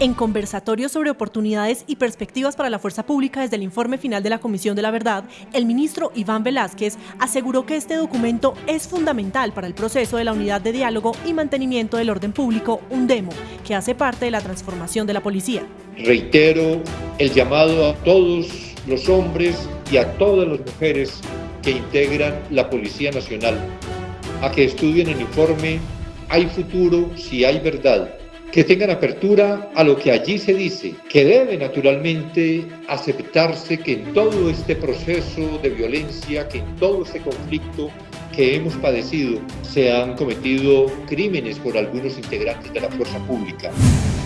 En conversatorio sobre oportunidades y perspectivas para la fuerza pública desde el informe final de la Comisión de la Verdad, el ministro Iván Velázquez aseguró que este documento es fundamental para el proceso de la unidad de diálogo y mantenimiento del orden público, un demo, que hace parte de la transformación de la policía. Reitero el llamado a todos los hombres y a todas las mujeres que integran la Policía Nacional a que estudien el informe Hay futuro si hay verdad que tengan apertura a lo que allí se dice, que debe naturalmente aceptarse que en todo este proceso de violencia, que en todo este conflicto que hemos padecido, se han cometido crímenes por algunos integrantes de la fuerza pública.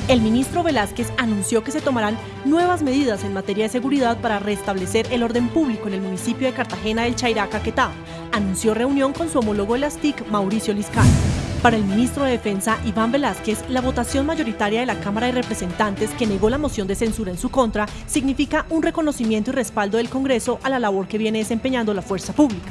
El ministro Velázquez anunció que se tomarán nuevas medidas en materia de seguridad para restablecer el orden público en el municipio de Cartagena del Chairá, Caquetá. Anunció reunión con su homólogo de las TIC, Mauricio Liscano. Para el ministro de Defensa, Iván Velázquez, la votación mayoritaria de la Cámara de Representantes que negó la moción de censura en su contra significa un reconocimiento y respaldo del Congreso a la labor que viene desempeñando la fuerza pública.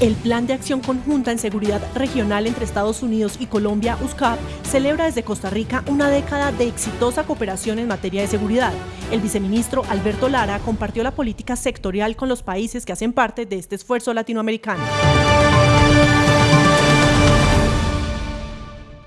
El Plan de Acción Conjunta en Seguridad Regional entre Estados Unidos y Colombia, USCAP, celebra desde Costa Rica una década de exitosa cooperación en materia de seguridad. El viceministro Alberto Lara compartió la política sectorial con los países que hacen parte de este esfuerzo latinoamericano.